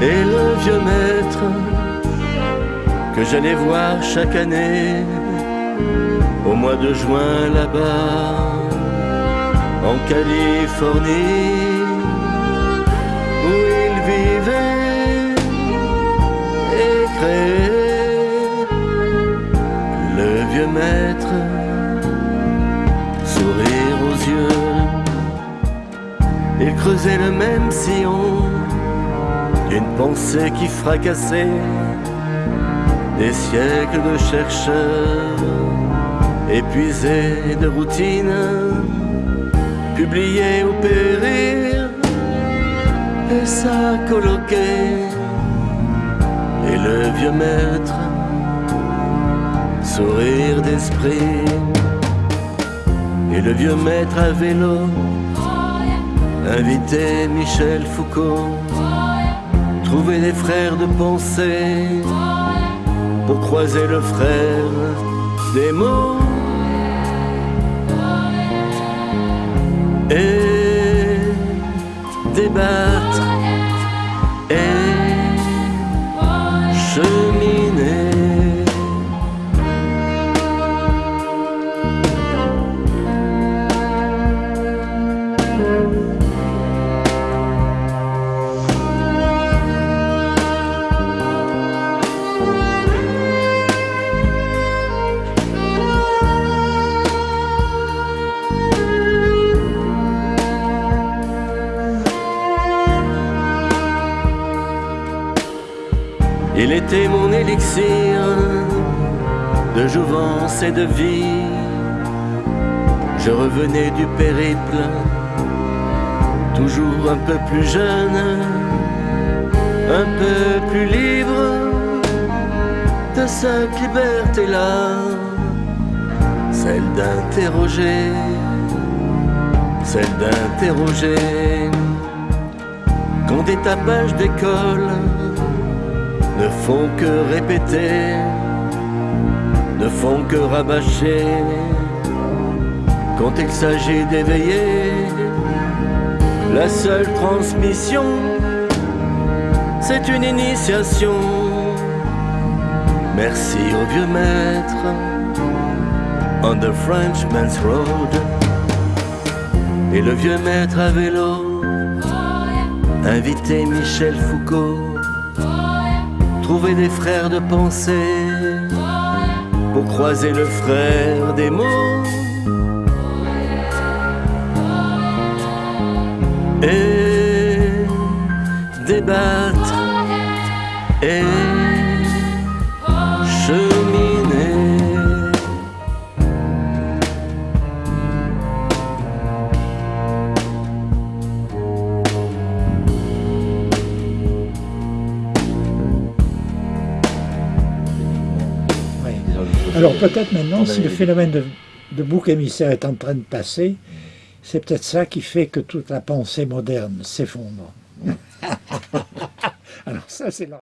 Et le vieux maître que j'allais voir chaque année au mois de juin là-bas en Californie où il vivait et créait le vieux maître sourire aux yeux. Il creusait le même sillon d'une pensée qui fracassait. Des siècles de chercheurs épuisés de routine, publiés ou périr, et ça coloquait, et le vieux maître, sourire d'esprit, et le vieux maître à vélo, invité Michel Foucault, trouver des frères de pensée pour croiser le frère des mots. Et débattre Il était mon élixir de jouvence et de vie. Je revenais du périple, toujours un peu plus jeune, un peu plus libre de cette liberté-là, celle d'interroger, celle d'interroger, quand des tapages d'école ne font que répéter, ne font que rabâcher. Quand il s'agit d'éveiller, la seule transmission, c'est une initiation. Merci au vieux maître, on the Frenchman's Road. Et le vieux maître à vélo, invité Michel Foucault trouver des frères de pensée pour croiser le frère des mots. Et débattre Alors peut-être maintenant, si le phénomène de, de bouc émissaire est en train de passer, c'est peut-être ça qui fait que toute la pensée moderne s'effondre. Alors ça, c'est là.